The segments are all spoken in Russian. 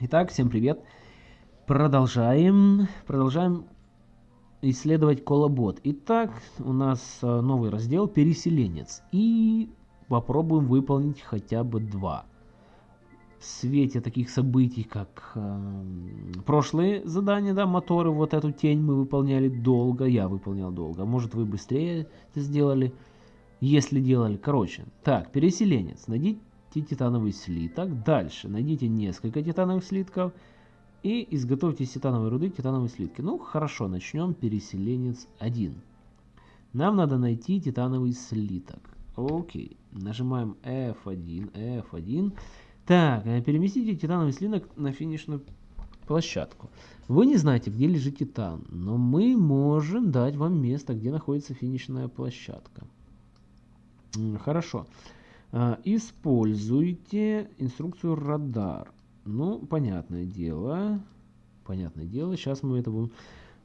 Итак, всем привет. Продолжаем, продолжаем исследовать колобот. Итак, у нас э, новый раздел «Переселенец». И попробуем выполнить хотя бы два. В свете таких событий, как э, прошлые задания, да, моторы, вот эту тень мы выполняли долго, я выполнял долго. Может вы быстрее это сделали, если делали. Короче, так, переселенец. Найдите титановый слиток. Дальше найдите несколько титановых слитков и изготовьте из титановой руды титановые слитки. Ну, хорошо, начнем переселенец 1. Нам надо найти титановый слиток. Окей, нажимаем F1, F1. Так, э, переместите титановый слиток на финишную площадку. Вы не знаете, где лежит титан, но мы можем дать вам место, где находится финишная площадка. Хорошо. А, используйте инструкцию радар. Ну, понятное дело. Понятное дело, сейчас мы это будем...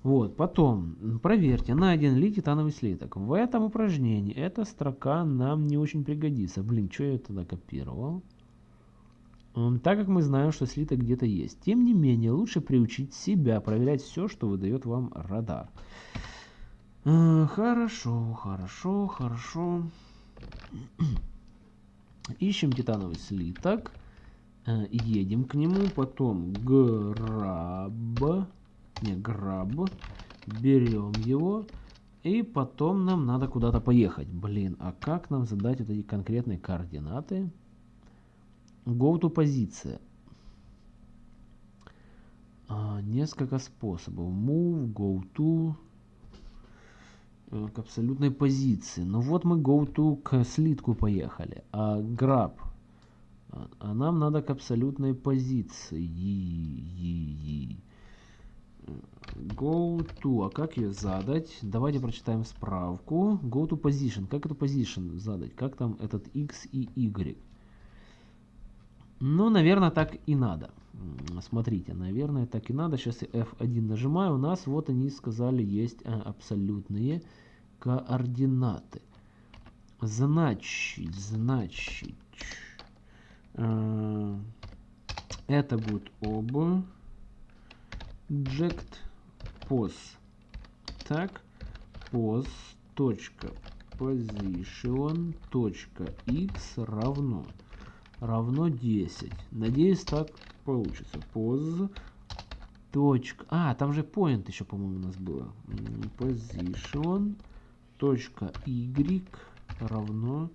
Вот, потом, проверьте, найден ли титановый слиток. В этом упражнении эта строка нам не очень пригодится. Блин, что я тогда копировал? Так как мы знаем, что слиток где-то есть. Тем не менее, лучше приучить себя проверять все, что выдает вам радар. А, хорошо, хорошо, хорошо. Ищем титановый слиток. Э, едем к нему, потом граб, не граб, берем его, и потом нам надо куда-то поехать. Блин, а как нам задать вот эти конкретные координаты? Go to позиция. А, несколько способов. Move, go to, к абсолютной позиции. Ну вот мы go to к слитку поехали. А grab а, а нам надо к абсолютной позиции. Go to. А как ее задать? Давайте прочитаем справку. Go to position. Как эту position задать? Как там этот x и y? Ну, наверное, так и надо. Смотрите, наверное, так и надо. Сейчас я F1 нажимаю. У нас, вот они сказали, есть а, абсолютные координаты. Значит, значит, Э, это будет. Object pos. Так. Pos. Точка. Position. Точка. X равно. Равно 10. Надеюсь, так получится. Pos. Точка. А, там же point еще, по-моему, у нас было. Position. Точка. Y равно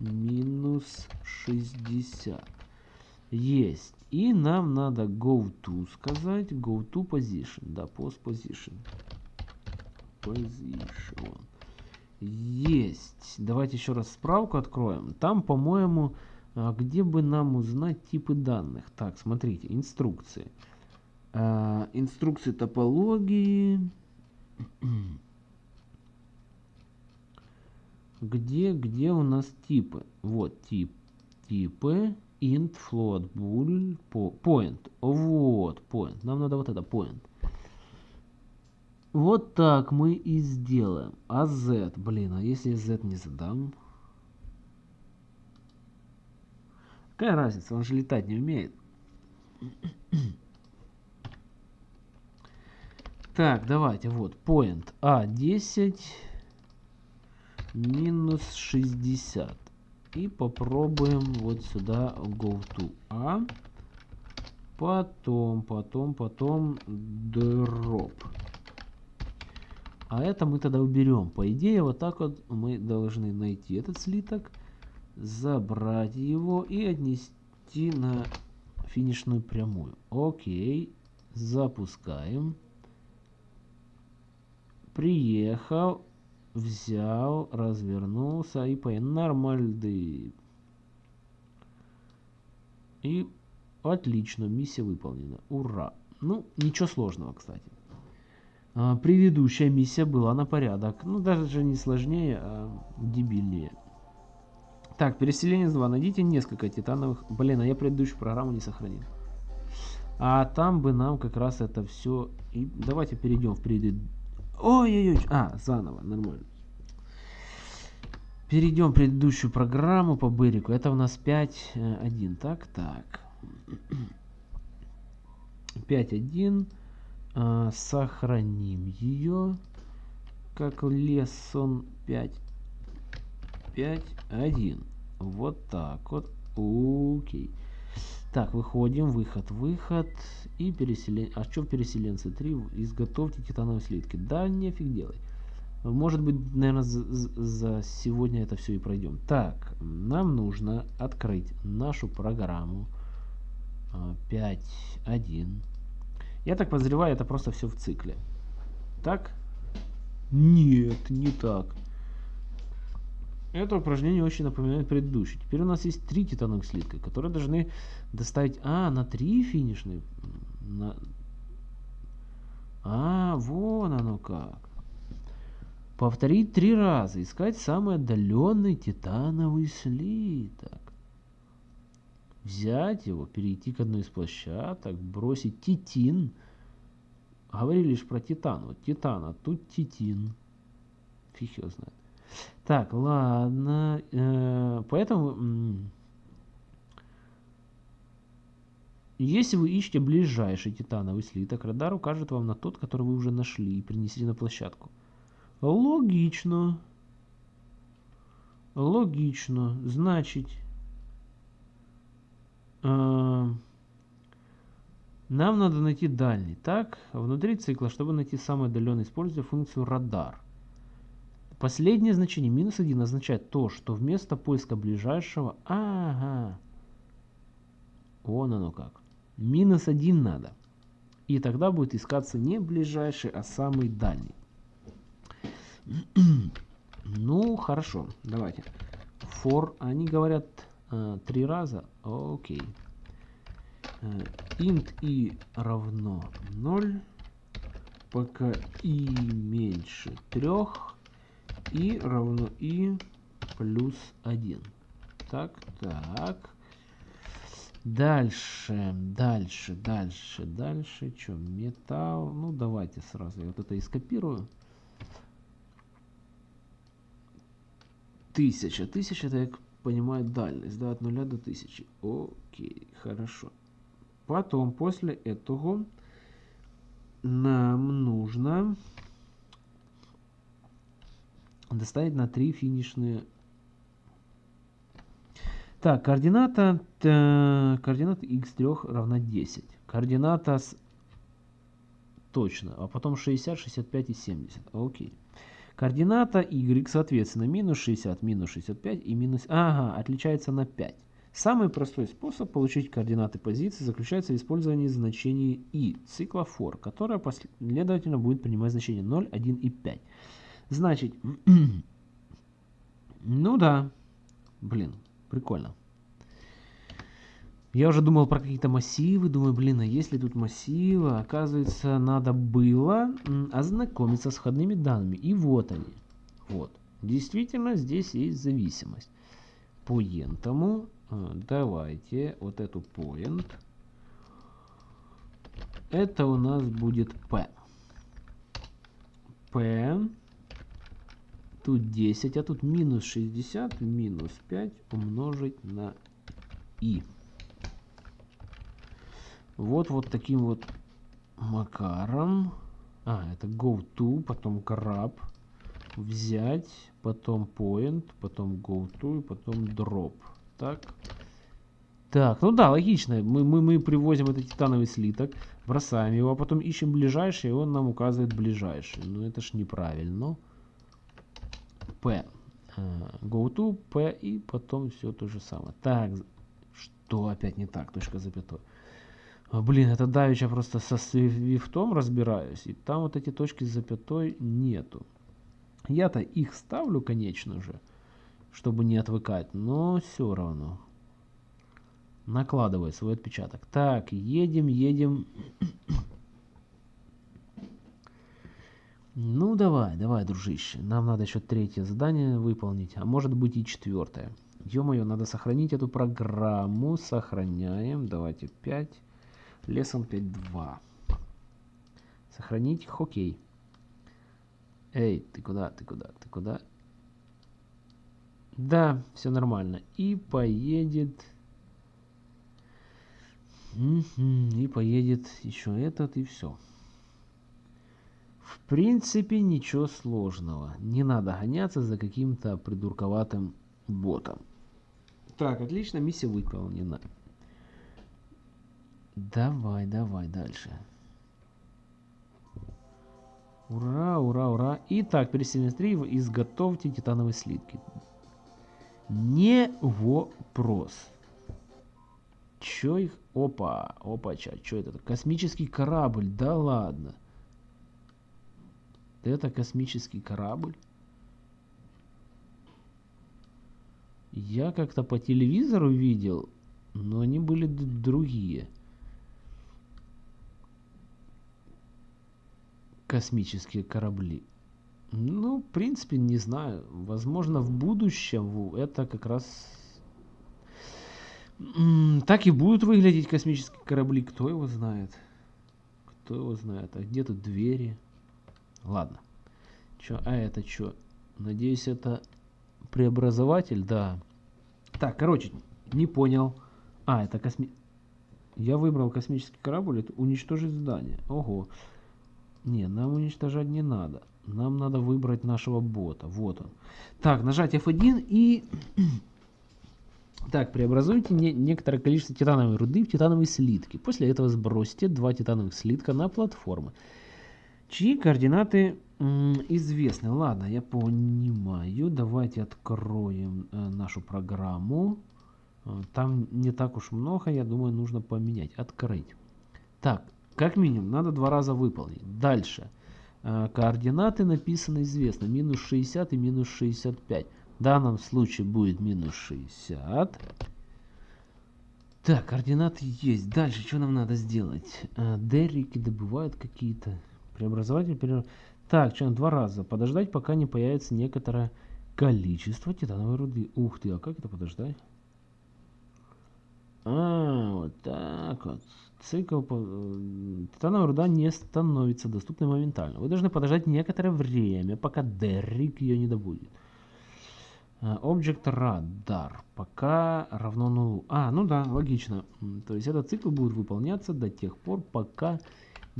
минус 60. Есть. И нам надо go to сказать. Go to position. Да, post position. Position. Есть. Давайте еще раз справку откроем. Там, по-моему, где бы нам узнать типы данных. Так, смотрите, инструкции. А, инструкции топологии. где, где у нас типы? Вот тип, типы, int, float, bool, point. Вот, point. Нам надо вот это, point. Вот так мы и сделаем. А z, блин, а если z не задам? Какая разница, он же летать не умеет. Так, давайте, вот, point A10 минус 60. И попробуем вот сюда go to A. Потом, потом, потом drop. А это мы тогда уберем. По идее, вот так вот мы должны найти этот слиток, забрать его и отнести на финишную прямую. Окей. Запускаем. Приехал взял, развернулся и по нормальный. И отлично, миссия выполнена. Ура! Ну, ничего сложного, кстати. А, предыдущая миссия была на порядок. Ну, даже не сложнее, а дебильнее. Так, переселение 2. Найдите несколько титановых... Блин, а я предыдущую программу не сохранил. А там бы нам как раз это все... И давайте перейдем в предыдущую Ой-ой-ой. А, заново, нормально. Перейдем в предыдущую программу по Берику. Это у нас 5.1. Так, так. 5.1. А, сохраним ее как lesson 5. 5.1. Вот так вот. Окей. Так, выходим, выход, выход. И переселение. А что в переселенце 3? Изготовьте титановые слитки. Да, нефиг делать. Может быть, наверное, за, за сегодня это все и пройдем. Так, нам нужно открыть нашу программу 5.1. Я так подозреваю, это просто все в цикле. Так? Нет, не так. Это упражнение очень напоминает предыдущее. Теперь у нас есть три титановых слитка, которые должны доставить... А, на три финишные? На... А, вон оно как. Повторить три раза. Искать самый отдаленный титановый слиток. Взять его, перейти к одной из площадок, бросить титин. Говорили лишь про титан. Вот титан, а тут титин. Фиг его знает. Так, ладно. Э, поэтому... Если вы ищете ближайший титановый слиток, радар укажет вам на тот, который вы уже нашли и принесли на площадку. Логично. Логично. Значит, э, нам надо найти дальний. Так, внутри цикла, чтобы найти самый отдаленный, используя функцию радар. Последнее значение, минус 1, означает то, что вместо поиска ближайшего... Ага. Вон оно как. Минус 1 надо. И тогда будет искаться не ближайший, а самый дальний. ну, хорошо. Давайте. For, они говорят э, три раза. Окей. Э, int i равно 0. Пока i меньше 3 и равно и плюс 1. Так, так. Дальше, дальше, дальше, дальше. Что, металл? Ну, давайте сразу я вот это и скопирую. Тысяча. Тысяча, это, я понимаю, дальность, да, от нуля до тысячи. Окей, хорошо. Потом, после этого, нам нужно доставить на 3 финишные. Так, координата, координата x3 равна 10. Координата с... точно, а потом 60, 65 и 70. Окей. Координата y, соответственно, минус 60, минус 65 и минус... Ага, отличается на 5. Самый простой способ получить координаты позиции заключается в использовании значений и цикла for, которое последовательно будет принимать значение 0, 1 и 5. Значит, ну да, блин, прикольно. Я уже думал про какие-то массивы, думаю, блин, а если тут массивы? Оказывается, надо было ознакомиться с входными данными. И вот они. Вот. Действительно, здесь есть зависимость. Поентому э, давайте вот эту point. Это у нас будет P. P Тут 10, а тут минус 60, минус 5 умножить на i. Вот вот таким вот макаром. А, это go to, потом grab, взять, потом point, потом go to, и потом drop. Так. Так, ну да, логично. Мы, мы, мы привозим этот титановый слиток, бросаем его, а потом ищем ближайший, и он нам указывает ближайший. Ну это ж неправильно. P. Э, go to, P и потом все то же самое. Так, что опять не так, точка запятой. А, блин, это давеча просто со свифтом разбираюсь, и там вот эти точки с запятой нету. Я-то их ставлю, конечно же, чтобы не отвыкать, но все равно накладывает свой отпечаток. Так, едем, едем. Ну давай, давай, дружище. Нам надо еще третье задание выполнить, а может быть и четвертое. Ё-моё, надо сохранить эту программу. Сохраняем. Давайте 5. Лесом 5.2. Сохранить. Хоккей. Эй, ты куда, ты куда, ты куда? Да, все нормально. И поедет... И поедет еще этот, и все. Принципе, ничего сложного. Не надо гоняться за каким-то придурковатым ботом. Так, отлично, миссия выполнена. Давай, давай дальше. Ура, ура, ура. Итак, перед 3 изготовьте титановые слитки. Не вопрос. Чё их? Опа, опа, ча, чё это? Космический корабль, да ладно. Это космический корабль? Я как-то по телевизору видел, но они были другие. Космические корабли. Ну, в принципе, не знаю. Возможно, в будущем это как раз так и будут выглядеть космические корабли. Кто его знает? Кто его знает? А где тут двери? Ладно. Чё? А это что? Надеюсь, это преобразователь? Да. Так, короче, не понял. А, это косми... Я выбрал космический корабль. Это уничтожить здание. Ого. Не, нам уничтожать не надо. Нам надо выбрать нашего бота. Вот он. Так, нажать F1 и... Так, преобразуйте не некоторое количество титановой руды в титановые слитки. После этого сбросьте два титановых слитка на платформы чьи координаты известны. Ладно, я понимаю. Давайте откроем э, нашу программу. Э, там не так уж много, я думаю, нужно поменять. Открыть. Так, как минимум, надо два раза выполнить. Дальше. Э, координаты написаны известно. Минус 60 и минус 65. В данном случае будет минус 60. Так, координаты есть. Дальше, что нам надо сделать? Деррики добывают какие-то Преобразователь пере... Так, что, два раза. Подождать, пока не появится некоторое количество титановой руды. Ух ты, а как это подождать? А, вот так вот. Цикл... Э, титановая руда не становится доступной моментально. Вы должны подождать некоторое время, пока Деррик ее не добудет. Object Radar. Пока равно нулу. А, ну да, логично. То есть этот цикл будет выполняться до тех пор, пока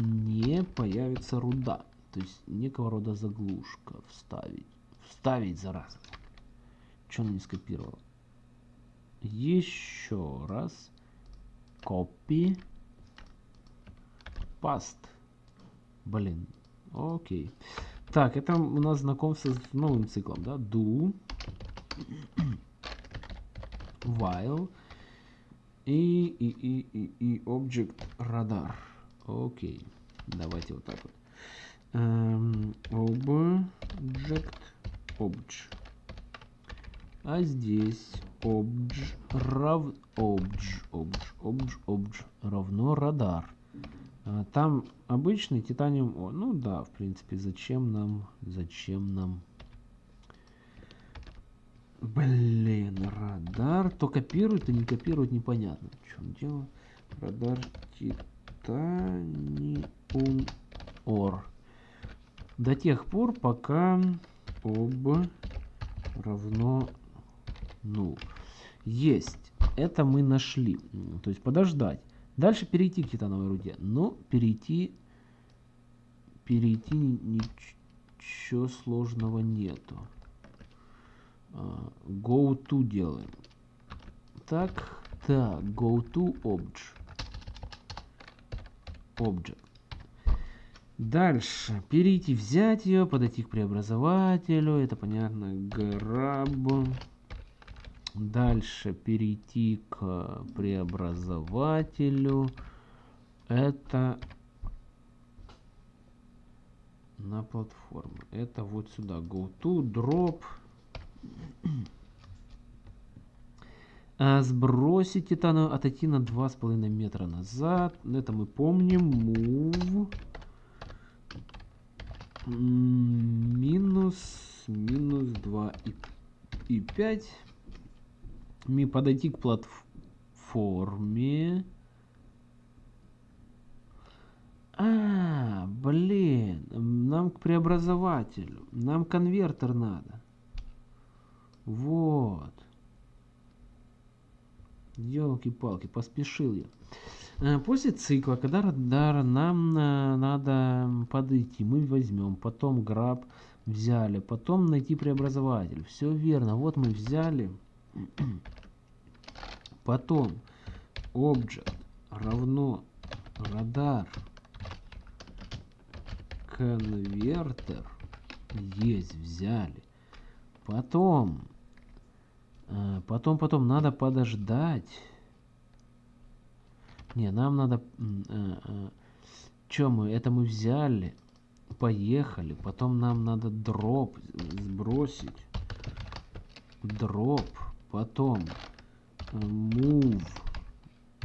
не появится руда. То есть некого рода заглушка вставить. Вставить, зараза. Что он не скопировал? Еще раз. Copy. Past. Блин. Окей. Так, это у нас знакомство с новым циклом, да? Do. While. И, и, и, и, и Object Radar. Окей. Давайте вот так вот. Um, object, obj. А здесь obj, рав, obj, obj, obj, obj равно радар. А, там обычный титаниум О. Ну да, в принципе, зачем нам, зачем нам... Блин, радар. То копирует, то не копирует, непонятно. В чем дело? Радар титан ор до тех пор, пока об равно ну Есть. Это мы нашли. То есть подождать. Дальше перейти к титановой руде. Но перейти, перейти ничего сложного нету. А, go to делаем. Так, так, go to obj object. Дальше. Перейти, взять ее, подойти к преобразователю. Это понятно. Grab. Дальше перейти к преобразователю. Это на платформу. Это вот сюда. Go to, drop. А, сбросить титановую, отойти на 2,5 метра назад. Это мы помним. Move. Минус, минус 2 и, и 5. Ми подойти к платформе. А, блин, нам к преобразователю. Нам конвертер надо. Вот. Елки-палки, поспешил я. Э, После цикла, когда радар нам э, надо подойти, мы возьмем, потом граб взяли, потом найти преобразователь. Все верно, вот мы взяли, потом object равно радар конвертер есть взяли. Потом, потом, потом надо подождать. Не, нам надо... Э, э, Че мы? Это мы взяли. Поехали. Потом нам надо дроп сбросить. Дроп. Потом э, move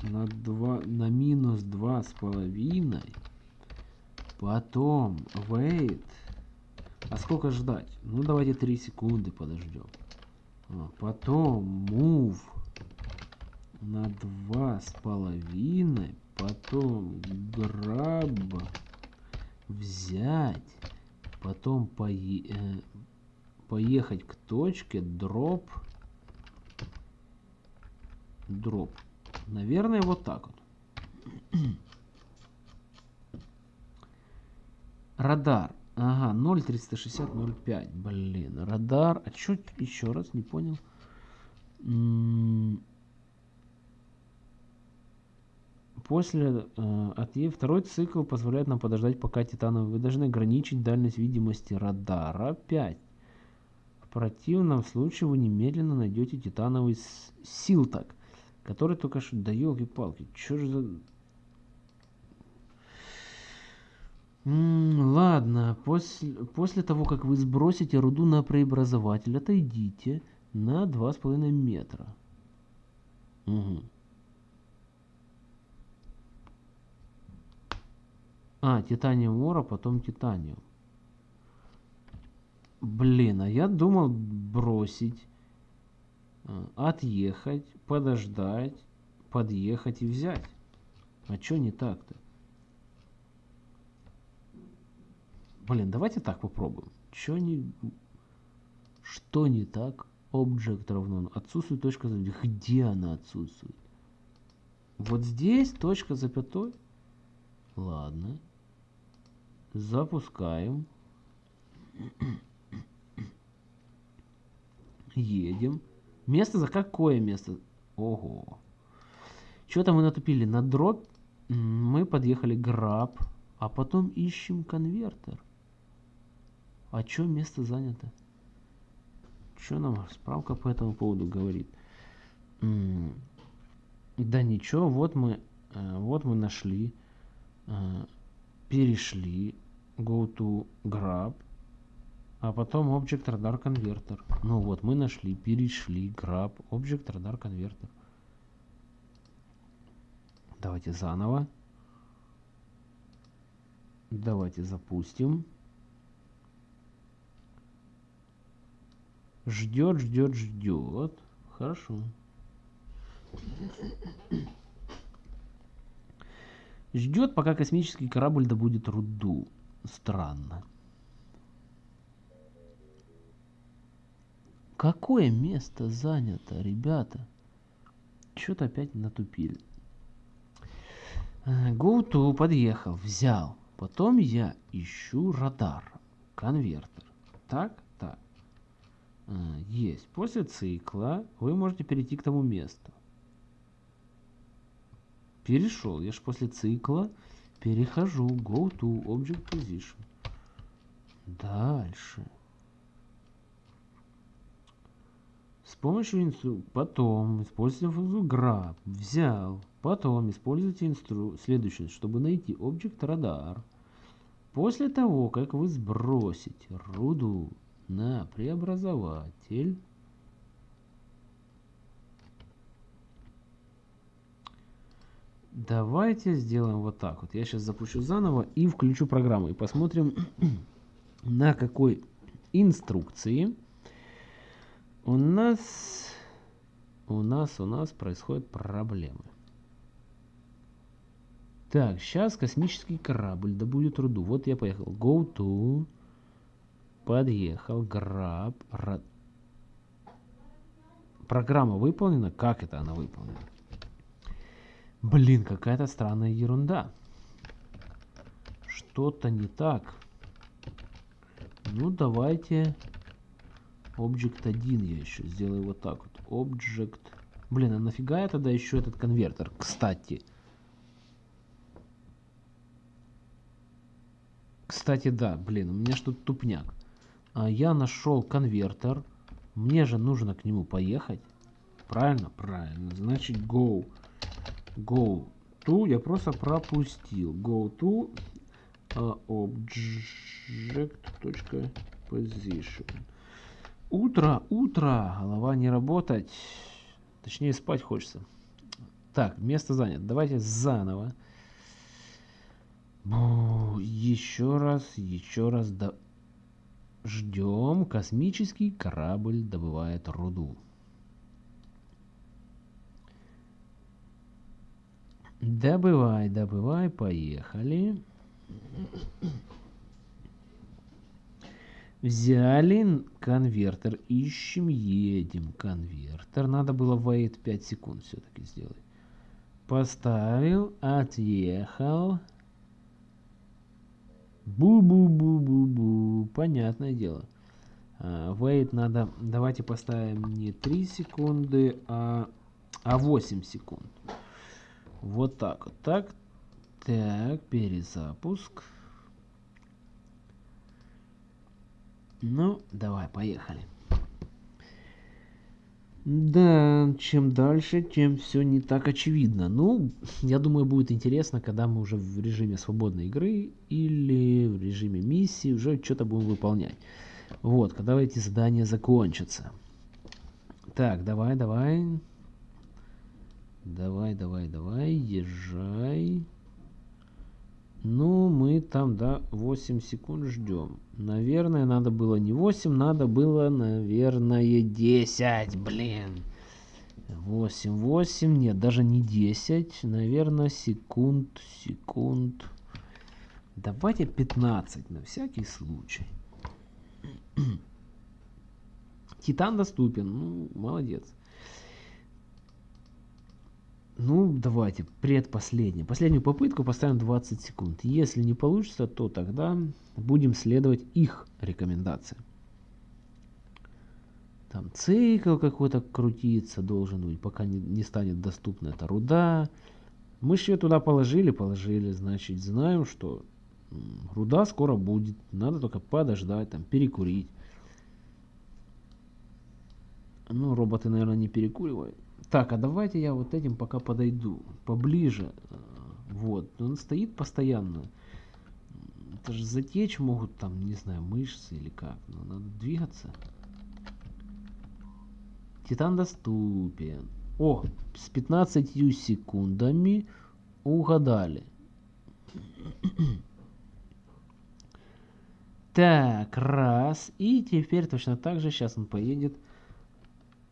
на, 2, на минус два с половиной. Потом wait. А сколько ждать? Ну давайте 3 секунды подождем. А, потом move на два с половиной. Потом grab взять. Потом пое э, поехать к точке дроп. Дроп. Наверное, вот так вот. Радар. Ага, 0,360, 0,5. Блин, радар. А чё еще раз, не понял. После э, от Е второй цикл позволяет нам подождать, пока титановый. Вы должны ограничить дальность видимости радара 5. В противном случае вы немедленно найдете титановый силтак, который только что... Да елки-палки, чё же за... М, ладно, после, после того, как вы сбросите руду на преобразователь, отойдите на 2,5 метра. Мгм. А, титаниум ора, потом титаниум. Блин, а я думал бросить, э, отъехать, подождать, подъехать и взять. А чё не так-то? Блин, давайте так попробуем. Чё не... Что не так? Object равно... Отсутствует точка запятой. Где она отсутствует? Вот здесь точка запятой? Ладно. Запускаем. Едем. Место за какое место? Ого. Что-то мы натупили на дробь. Мы подъехали граб. А потом ищем конвертер. А чё место занято? Что нам справка по этому поводу говорит? М, Да ничего, вот мы, э, вот мы нашли, э, перешли, go to grab, а потом object radar converter. Ну вот, мы нашли, перешли, grab, object radar converter. Давайте заново. Давайте запустим. Ждет, ждет, ждет. Хорошо. Ждет, пока космический корабль добудет руду. Странно. Какое место занято, ребята? Что-то опять натупили. Э, to подъехал, взял. Потом я ищу радар, конвертер. Так, Есть. После цикла вы можете перейти к тому месту. Перешел. Я же после цикла перехожу. Go to Object Position. Дальше. С помощью инстру... Потом используйте функцию grab. Взял. Потом используйте инстру... следующее, чтобы найти Object Radar. После того, как вы сбросите руду на преобразователь, давайте сделаем вот так вот. Я сейчас запущу заново и включу программу. И посмотрим, на какой инструкции у нас, у нас, у нас происходят проблемы. Так, сейчас космический корабль добудет руду. Вот я поехал. Go to. Подъехал. Ра- Программа выполнена. Как это она выполнена? Блин, какая-то странная ерунда. Что-то не так. Ну, давайте... Object 1 я еще сделаю вот так вот. Object... Блин, а нафига я тогда еще этот конвертер? Кстати. Кстати, да, блин, у меня что-то тупняк. А я нашел конвертер. Мне же нужно к нему поехать. Правильно? Правильно. Значит, go. Go to. Я просто пропустил. Go to uh, object.position. Утро, утро. Голова не работать. Точнее, спать хочется. Так, место занято. Давайте заново. Еще раз, еще раз. Да... Ждем. Космический корабль добывает руду. Добывай, добывай, поехали. Взяли конвертер, ищем, едем. Конвертер. Надо было wait 5 секунд все-таки сделать. Поставил, отъехал. Бу-бу-бу-бу-бу. Понятное дело. Uh, надо... Давайте поставим не 3 секунды, а, а 8 секунд. Вот так вот. Так. Так, перезапуск. Ну, давай, поехали. Да, чем дальше, тем все не так очевидно. Ну, я думаю, будет интересно, когда мы уже в режиме свободной игры или в режиме миссии уже что-то будем выполнять. Вот, когда эти задания закончатся. Так, давай, давай. Давай, давай, давай, езжай. Ну, мы там, да, 8 секунд ждем. Наверное, надо было не 8, надо было, наверное, 10, блин. 8, 8, нет, даже не 10, наверное, секунд, секунд. Давайте 15, на всякий случай. Титан доступен, ну, молодец. Ну, давайте, предпоследнюю. Последнюю попытку поставим 20 секунд. Если не получится, то тогда будем следовать их рекомендациям. Там цикл какой-то крутиться должен быть, пока не, не станет доступна эта руда. Мы же ее туда положили, положили, значит, знаем, что руда скоро будет. Надо только подождать, там, перекурить. Ну, роботы, наверное, не перекуривают. Так, а давайте я вот этим пока подойду поближе. Э, вот, он стоит постоянно. Это же затечь могут там, не знаю, мышцы или как. Но надо двигаться. Титан доступен. О, с 15 секундами угадали. Так, раз. И теперь точно так же сейчас он поедет.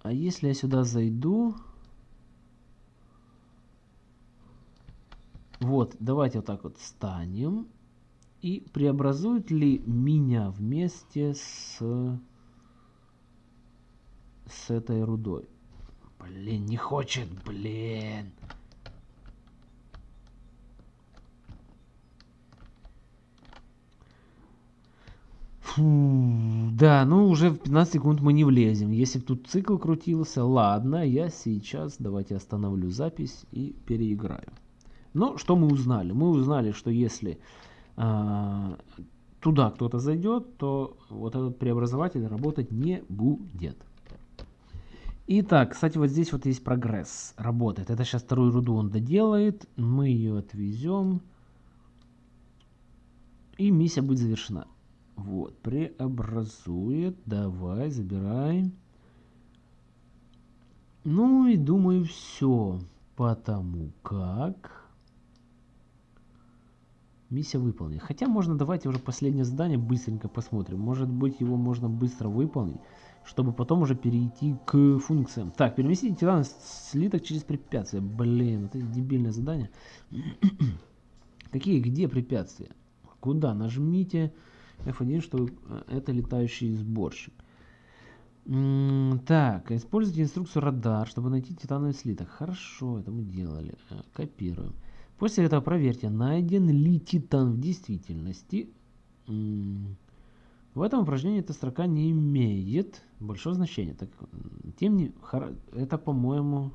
А если я сюда зайду... Вот, давайте вот так вот встанем. И преобразует ли меня вместе с, с этой рудой? Блин, не хочет, блин. Фу, да, ну уже в 15 секунд мы не влезем. Если бы тут цикл крутился, ладно, я сейчас давайте остановлю запись и переиграю. Но что мы узнали? Мы узнали, что если э, туда кто-то зайдет, то вот этот преобразователь работать не будет. Итак, кстати, вот здесь вот есть прогресс. Работает. Это сейчас вторую руду он доделает. Мы ее отвезем. И миссия будет завершена. Вот, преобразует. Давай, забирай. Ну и думаю, все. Потому как... Миссия выполнена. Хотя можно, давайте уже последнее задание быстренько посмотрим. Может быть, его можно быстро выполнить, чтобы потом уже перейти к функциям. Так, переместите тиран слиток через препятствия. Блин, это дебильное задание. Какие, где препятствия? Куда? Нажмите F1, что э, это летающий сборщик. Так, используйте инструкцию радар, чтобы найти титановый слиток. Хорошо, это мы делали. Э, копируем. После этого проверьте, найден ли титан в действительности. В этом упражнении эта строка не имеет большого значения. Так, тем не это, по-моему,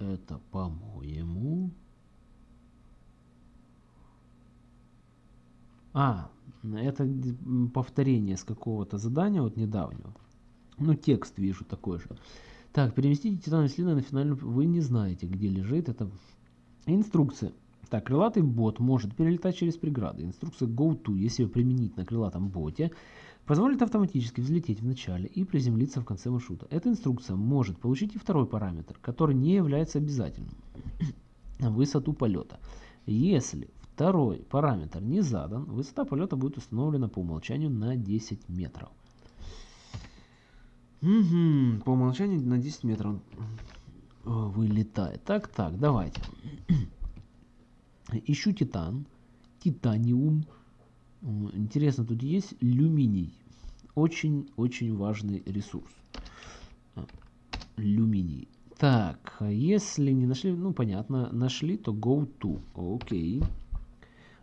это, по-моему, а, это повторение с какого-то задания вот недавнего. Ну, текст вижу такой же. Так, переместите титановый слина на финальную... Вы не знаете, где лежит. Это инструкция. Так, крылатый бот может перелетать через преграды. Инструкция GoTo, если ее применить на крылатом боте, позволит автоматически взлететь в начале и приземлиться в конце маршрута. Эта инструкция может получить и второй параметр, который не является обязательным. Высоту полета. Если второй параметр не задан, высота полета будет установлена по умолчанию на 10 метров. Угу, по умолчанию на 10 метров вылетает. Так, так, давайте. Ищу титан, титаниум. Интересно, тут есть люминий. Очень-очень важный ресурс. А, люминий. Так, если не нашли, ну понятно, нашли, то go to. Окей.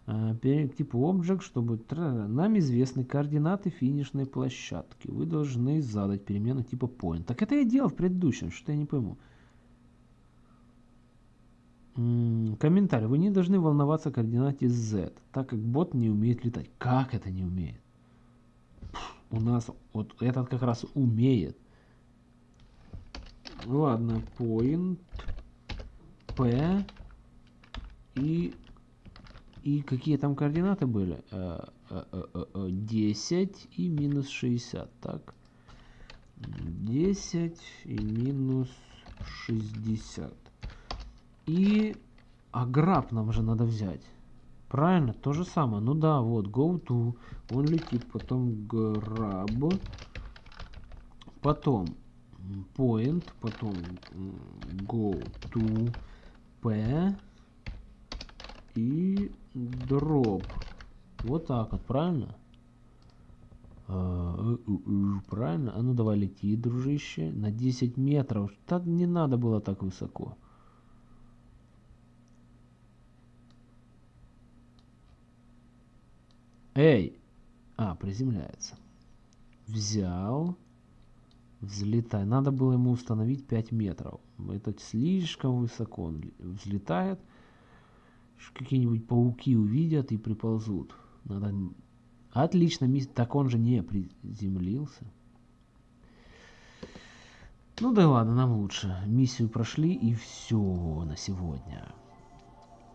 А, к типу Object, чтобы нам известны координаты финишной площадки. Вы должны задать перемену типа point. Так это я делал в предыдущем, что я не пойму. Комментарий. Вы не должны волноваться о координате Z, так как бот не умеет летать. Как это не умеет? У нас вот этот как раз умеет. Ладно, point P и и какие там координаты были? 10 э, э, э, и минус 60. Так. 10 и минус 60. И аграб нам же надо взять. Правильно? То же самое. Ну да, вот, go to. Он летит, потом grab. Потом point, потом go to p и drop. Вот так вот, правильно? А, правильно? А ну давай лети, дружище. На 10 метров. Так не надо было так высоко. Эй! А, приземляется. Взял. Взлетай. Надо было ему установить 5 метров. Это слишком высоко. Он взлетает. Какие-нибудь пауки увидят и приползут. Надо... Отлично. Так он же не приземлился. Ну да ладно, нам лучше. Миссию прошли и все на сегодня.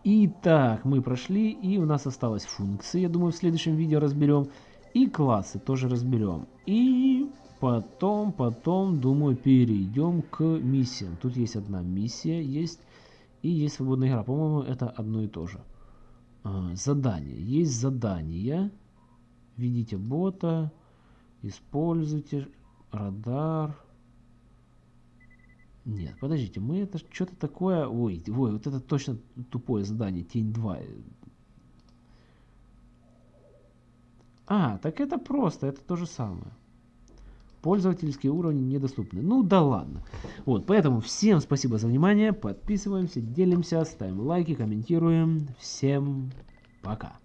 Итак, мы прошли, и у нас осталась функция, я думаю, в следующем видео разберем. И классы тоже разберем. И потом, потом, думаю, перейдем к миссиям. Тут есть одна миссия, есть и есть свободная игра. По-моему, это одно и то же. А, задание. Есть задание. Введите бота, используйте радар. Нет, подождите, мы это что-то такое... Ой, ой, вот это точно тупое задание, тень 2. А, так это просто, это то же самое. Пользовательские уровни недоступны. Ну да ладно. Вот, поэтому всем спасибо за внимание. Подписываемся, делимся, ставим лайки, комментируем. Всем пока.